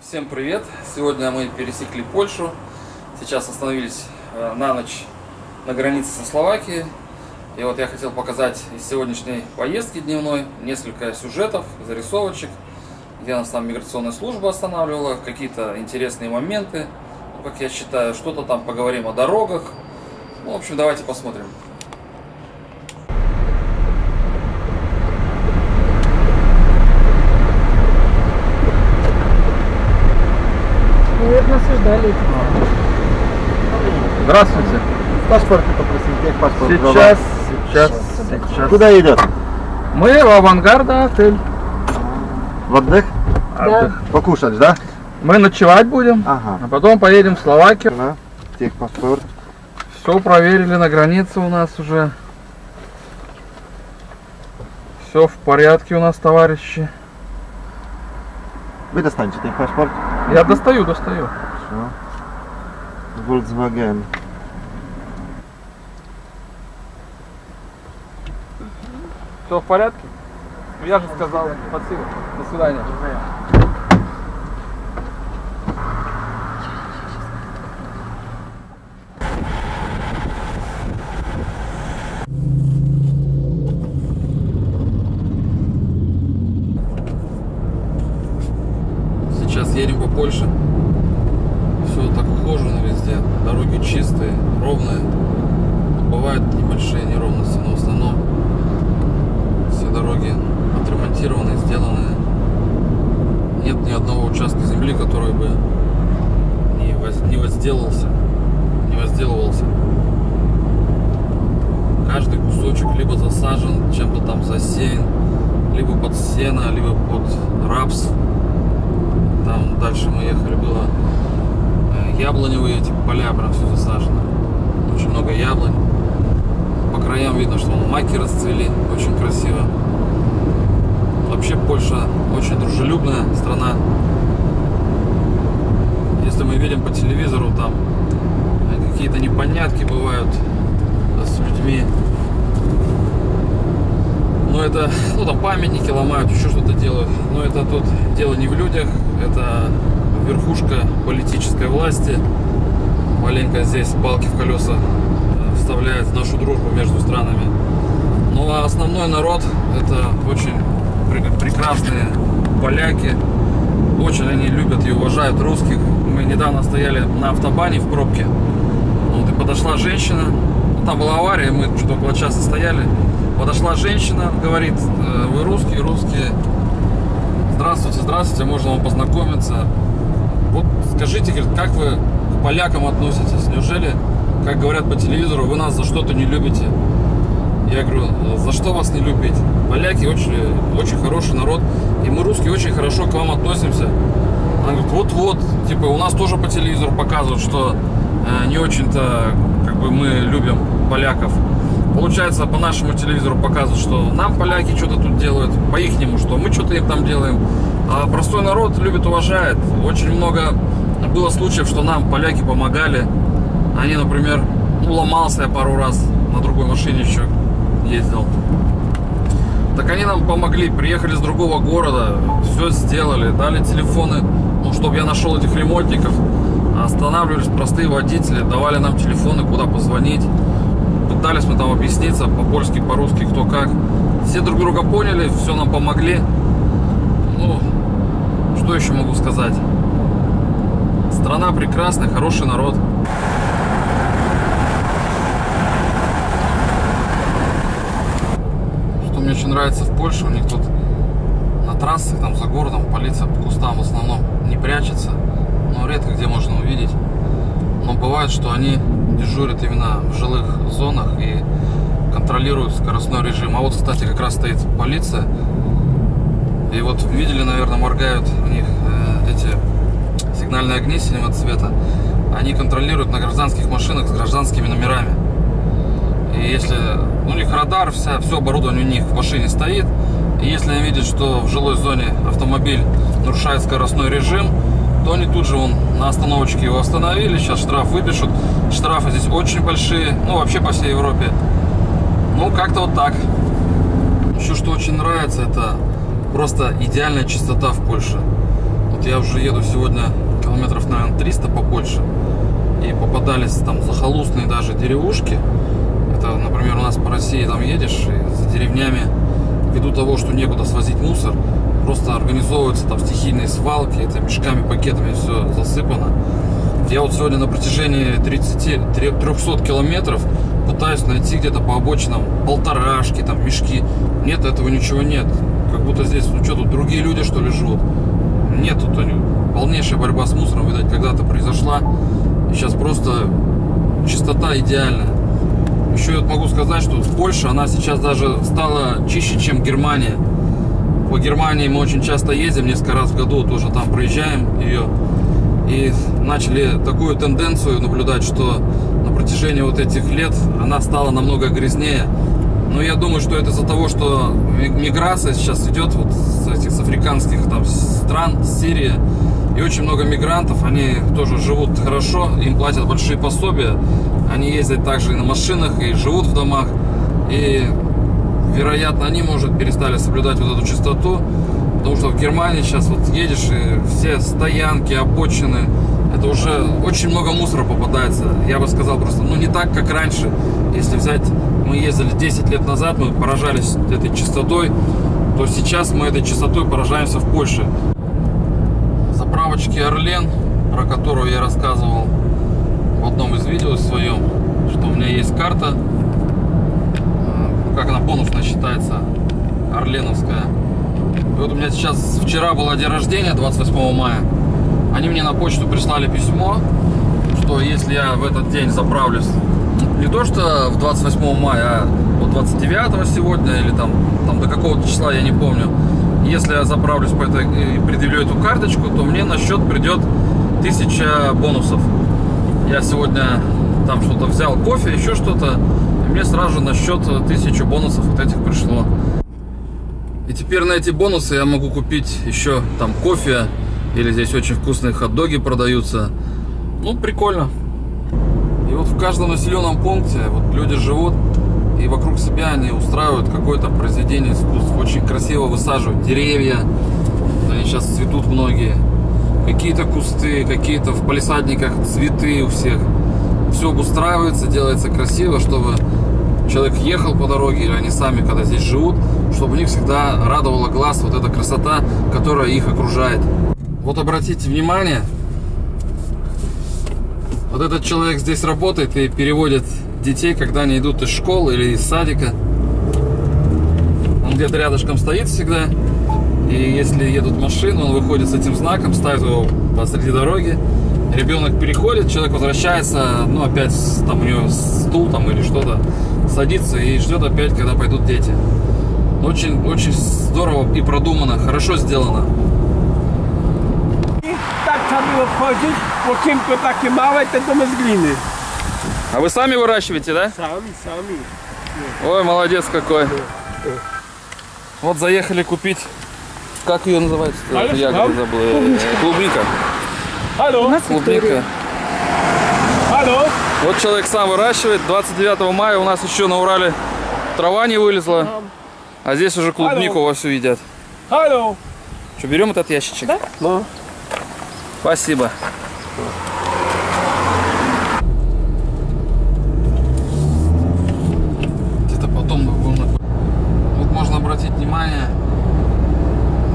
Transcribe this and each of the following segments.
Всем привет! Сегодня мы пересекли Польшу. Сейчас остановились э, на ночь на границе со Словакией. И вот я хотел показать из сегодняшней поездки дневной несколько сюжетов, зарисовочек, где нас там миграционная служба останавливала, какие-то интересные моменты, как я считаю, что-то там поговорим о дорогах. Ну, в общем, давайте посмотрим. Наверное, осуждали. Здравствуйте. Паспорт попросить, как паспорт? Сейчас, сейчас, сейчас. Куда идет? Мы в авангарда отель. В отдых? Отдых. Покушать, да? Мы ночевать будем, Ага. а потом поедем в Словакию. На, техпаспорт. Все проверили на границе у нас уже. Все в порядке у нас, товарищи. Вы достанете техпаспорт? Я достаю, достаю. Хорошо. Volkswagen. Все в порядке? Я же сказал. Спасибо. До свидания. Сейчас едем по Польше. Все так ухожено везде. Дороги чистые, ровные. Бывают небольшие неровности, но в основном все дороги отремонтированы, сделаны. Нет ни одного участка земли, который бы не, воз- не возделался, не возделывался. Каждый кусочек либо засажен, чем-то там засеян, либо под сено, либо под рапс. Там дальше мы ехали, яблоневые эти поля, прям все засажено. Очень много яблонь. По краям видно, что маки расцвели, очень красиво. Вообще Польша очень дружелюбная страна. Если мы видим по телевизору, там какие-то непонятки бывают с людьми. Но это, ну там памятники ломают, еще что-то делают. Но это тут дело не в людях, это верхушка политической власти. Маленько здесь палки в колеса э, вставляет в нашу дружбу между странами. Ну а основной народ это очень пре- прекрасные поляки. Очень они любят и уважают русских. Мы недавно стояли на автобане в пробке. Вот, и подошла женщина. Ну, Там была авария, мы что-то около часа стояли. Подошла женщина, говорит, «Э, вы русские, русские. Здравствуйте, здравствуйте, можно вам познакомиться. Вот скажите, говорит, как вы к полякам относитесь? Неужели, как говорят по телевизору, вы нас за что-то не любите? Я говорю, за что вас не любить? Поляки очень, очень хороший народ, и мы русские очень хорошо к вам относимся. Она говорит, вот-вот, типа у нас тоже по телевизору показывают, что э, не очень-то как бы мы любим поляков. Получается, по нашему телевизору показывают, что нам поляки что-то тут делают, по ихнему, что мы что-то им там делаем. А простой народ любит, уважает. Очень много было случаев, что нам поляки помогали. Они, например, ну, ломался я пару раз на другой машине еще ездил. Так они нам помогли, приехали с другого города, все сделали, дали телефоны, ну, чтобы я нашел этих ремонтников. Останавливались простые водители, давали нам телефоны, куда позвонить. Пытались мы там объясниться по-польски, по-русски, кто как. Все друг друга поняли, все нам помогли. Ну, еще могу сказать? Страна прекрасная, хороший народ. Что мне очень нравится в Польше, у них тут на трассах, там за городом, полиция по кустам в основном не прячется. Но редко где можно увидеть. Но бывает, что они дежурят именно в жилых зонах и контролируют скоростной режим. А вот, кстати, как раз стоит полиция. И вот видели, наверное, моргают у них э, эти сигнальные огни синего цвета. Они контролируют на гражданских машинах с гражданскими номерами. И если у них радар, вся, все оборудование у них в машине стоит. И если они видят, что в жилой зоне автомобиль нарушает скоростной режим, то они тут же вон, на остановочке его остановили, сейчас штраф выпишут. Штрафы здесь очень большие, ну вообще по всей Европе. Ну как-то вот так. Еще что очень нравится, это просто идеальная чистота в Польше. Вот я уже еду сегодня километров, наверное, 300 побольше. И попадались там захолустные даже деревушки. Это, например, у нас по России там едешь, и за деревнями, ввиду того, что некуда свозить мусор, просто организовываются там стихийные свалки, это мешками, пакетами все засыпано. Я вот сегодня на протяжении 30, 300 километров пытаюсь найти где-то по обочинам полторашки, там мешки. Нет, этого ничего нет. Как будто здесь, ну что тут, другие люди что ли живут? Нет, тут полнейшая борьба с мусором, видать, когда-то произошла. Сейчас просто чистота идеальная. Еще я могу сказать, что Польша, она сейчас даже стала чище, чем Германия. По Германии мы очень часто ездим, несколько раз в году тоже там проезжаем ее. И начали такую тенденцию наблюдать, что на протяжении вот этих лет она стала намного грязнее. Но я думаю, что это из-за того, что миграция сейчас идет вот с этих с африканских там стран, с Сирии. И очень много мигрантов, они тоже живут хорошо, им платят большие пособия. Они ездят также и на машинах, и живут в домах. И, вероятно, они, может, перестали соблюдать вот эту чистоту. Потому что в Германии сейчас вот едешь, и все стоянки, обочины, это уже очень много мусора попадается. Я бы сказал просто, ну не так, как раньше. Если взять, мы ездили 10 лет назад, мы поражались этой чистотой, то сейчас мы этой чистотой поражаемся в Польше. Заправочки Орлен, про которую я рассказывал в одном из видео своем, что у меня есть карта, как она бонусно считается, Орленовская. И вот у меня сейчас, вчера было день рождения, 28 мая. Они мне на почту прислали письмо, что если я в этот день заправлюсь, не то что в 28 мая, а вот 29 сегодня или там, там до какого-то числа, я не помню. Если я заправлюсь по этой и предъявлю эту карточку, то мне на счет придет 1000 бонусов. Я сегодня там что-то взял, кофе, еще что-то, и мне сразу же на счет 1000 бонусов вот этих пришло. И теперь на эти бонусы я могу купить еще там кофе, или здесь очень вкусные хот-доги продаются. Ну, прикольно. И вот в каждом населенном пункте вот люди живут, и вокруг себя они устраивают какое-то произведение искусств. Очень красиво высаживают деревья, они сейчас цветут многие. Какие-то кусты, какие-то в палисадниках цветы у всех. Все обустраивается, делается красиво, чтобы человек ехал по дороге, или они сами, когда здесь живут, чтобы у них всегда радовала глаз вот эта красота, которая их окружает. Вот обратите внимание, вот этот человек здесь работает и переводит детей, когда они идут из школы или из садика. Он где-то рядышком стоит всегда. И если едут машины, он выходит с этим знаком, ставит его посреди дороги. Ребенок переходит, человек возвращается, ну опять там у него стул там или что-то, садится и ждет опять, когда пойдут дети. Очень, очень здорово и продумано, хорошо сделано. Tak trzeba było wchodzić, okienko takie małe, te domy z gliny. А вы сами выращиваете, да? Sami, sami. Ой, молодец какой. Вот заехали купить, как ее называется? Алло, Ягода да? забыл. Э, Клубника. Halo, Клубника. halo. Вот человек сам выращивает. 29 мая у нас еще на Урале трава не вылезла. А здесь уже клубнику Алло. вовсю едят. Halo. Что, берем этот ящичек? Да. No. Спасибо. Где-то потом мы будем Вот можно обратить внимание,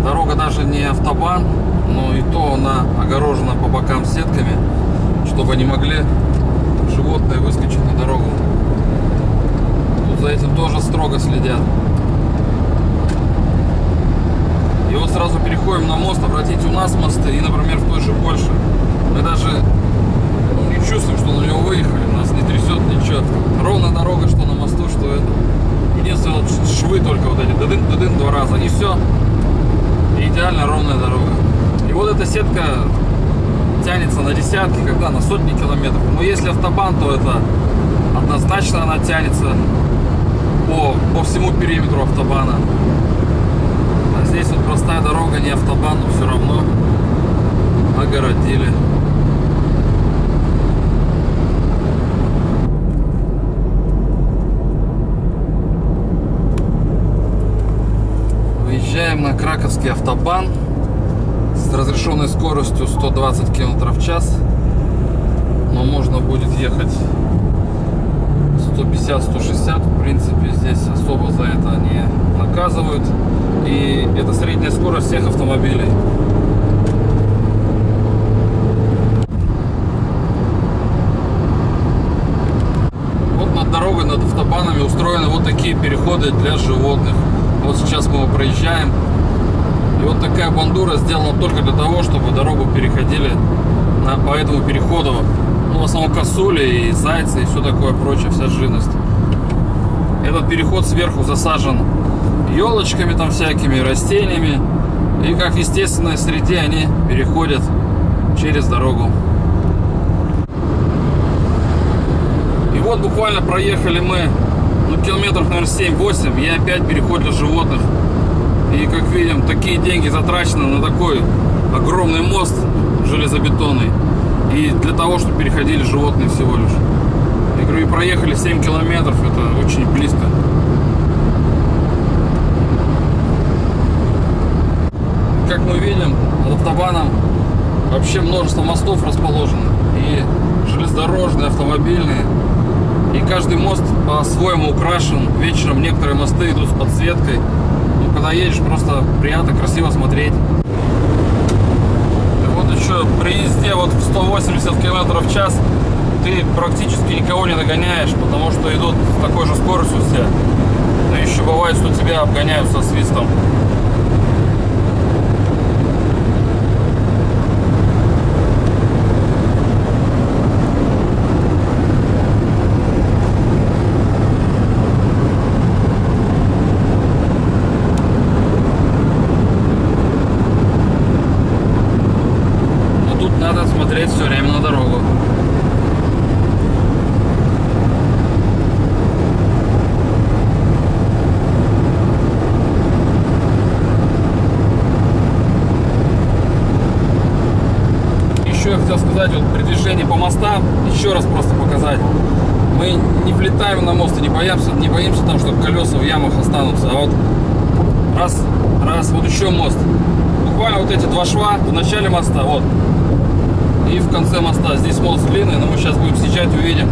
дорога даже не автобан, но и то она огорожена по бокам сетками, чтобы не могли животные выскочить на дорогу. Тут за этим тоже строго следят. И вот сразу переходим на мост. Обратите, у нас мосты и, например, в той же Польше. Мы даже ну, не чувствуем, что на него выехали. Нас не трясет ничего. Ровная дорога, что на мосту, что это. Единственное, вот швы только вот эти. Дыдын, дыдын два раза. И все. И идеально ровная дорога. И вот эта сетка тянется на десятки, когда на сотни километров. Но если автобан, то это однозначно она тянется по, по всему периметру автобана. А здесь вот простая дорога, не автобан, но все равно огородили. Выезжаем на Краковский автобан. разрешенной скоростью 120 км в час. Но можно будет ехать 150-160. В принципе, здесь особо за это не наказывают. И это средняя скорость всех автомобилей. Вот над дорогой, над автобанами устроены вот такие переходы для животных. Вот сейчас мы его проезжаем. И вот такая бандура сделана только для того, чтобы дорогу переходили на, по этому переходу. Ну, в основном косули и зайцы и все такое прочее, вся живность. Этот переход сверху засажен елочками там всякими, растениями. И как в естественной среде они переходят через дорогу. И вот буквально проехали мы ну, километров, наверное, 7-8. И опять переход для животных. И как видим, такие деньги затрачены на такой огромный мост железобетонный. И для того, чтобы переходили животные всего лишь. Я говорю, и проехали 7 километров, это очень близко. Как мы видим, автобаном вообще множество мостов расположено. И железнодорожные, автомобильные. И каждый мост по-своему украшен. Вечером некоторые мосты идут с подсветкой. Ну, когда едешь, просто приятно, красиво смотреть. И вот еще при езде вот в 180 км в час ты практически никого не догоняешь, потому что идут с такой же скоростью все. Но еще бывает, что тебя обгоняют со свистом. Но тут надо смотреть все время на дорогу. Еще я хотел сказать, вот при движении по мостам, еще раз просто показать. Мы не влетаем на мост и не боимся, не боимся там, что колеса в ямах останутся. А вот раз, раз, вот еще мост. Буквально вот эти два шва в начале моста, вот. И в конце моста. Здесь мост длинный, но мы сейчас будем съезжать, увидим.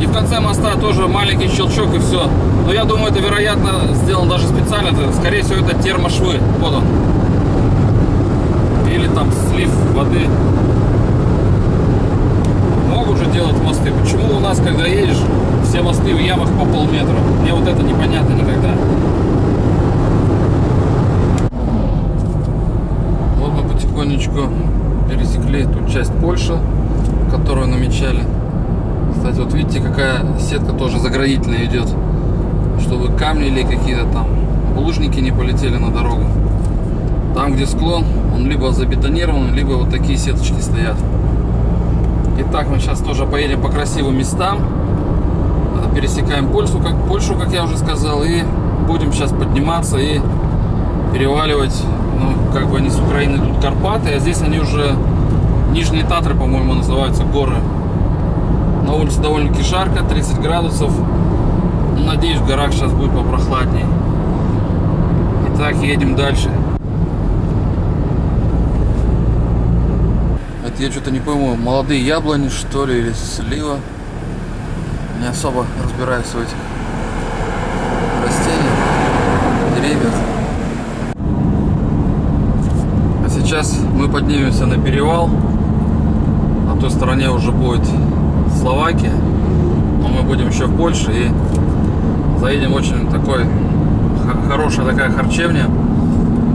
И в конце моста тоже маленький щелчок и все. Но я думаю, это, вероятно, сделано даже специально. Это, скорее всего, это термошвы. Вот он. Или там слив воды. Могут же делать мосты. Почему у нас, когда едешь, все мосты в ямах по полметра? Мне вот это непонятно никогда. Вот мы потихонечку пересекли ту часть Польши, которую намечали. Кстати, вот видите, какая сетка тоже заградительная идет, чтобы камни или какие-то там булыжники не полетели на дорогу. Там, где склон, он либо забетонирован, либо вот такие сеточки стоят. Итак, мы сейчас тоже поедем по красивым местам. Пересекаем Польшу, как, Польшу, как я уже сказал, и будем сейчас подниматься и переваливать, ну, как бы они с Украины идут Карпаты, а здесь они уже Нижние Татры, по-моему, называются горы. На улице довольно-таки жарко, 30 градусов. Надеюсь, в горах сейчас будет попрохладней. Итак, едем дальше. Это я что-то не пойму, молодые яблони, что ли, или слива. Не особо разбираюсь в этих растениях, деревьях. А сейчас мы поднимемся на перевал. На той стороне уже будет Словакия. Но мы будем еще в Польше и заедем очень такой хорошая такая харчевня.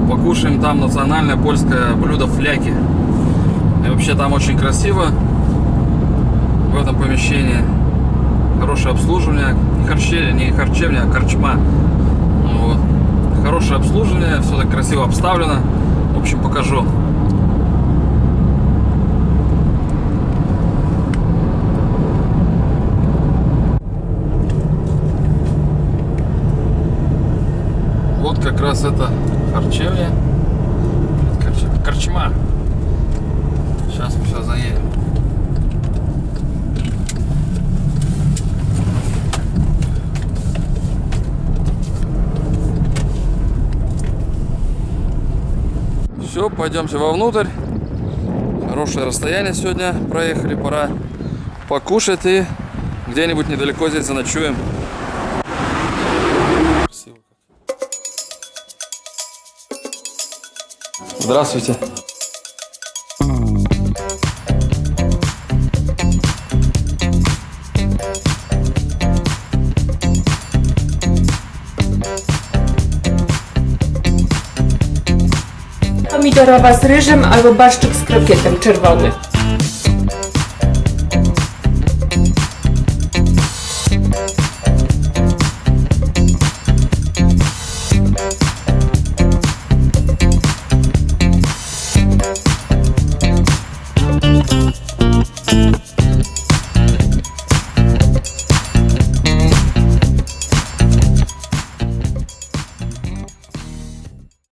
Покушаем там национальное польское блюдо фляки. И вообще там очень красиво в этом помещении. Хорошее обслуживание. Не харчевня, не харчевня, а корчма. Вот. Хорошее обслуживание, все так красиво обставлено. В общем, покажу. Вот как раз это харчевня. Корч- Корчма. Сейчас мы сейчас заедем. Все, Все, пойдемте вовнутрь. Хорошее расстояние сегодня проехали, пора покушать и где-нибудь недалеко здесь заночуем. Здравствуйте. Pomidorowa z ryżem albo barszczyk z krokietem czerwony.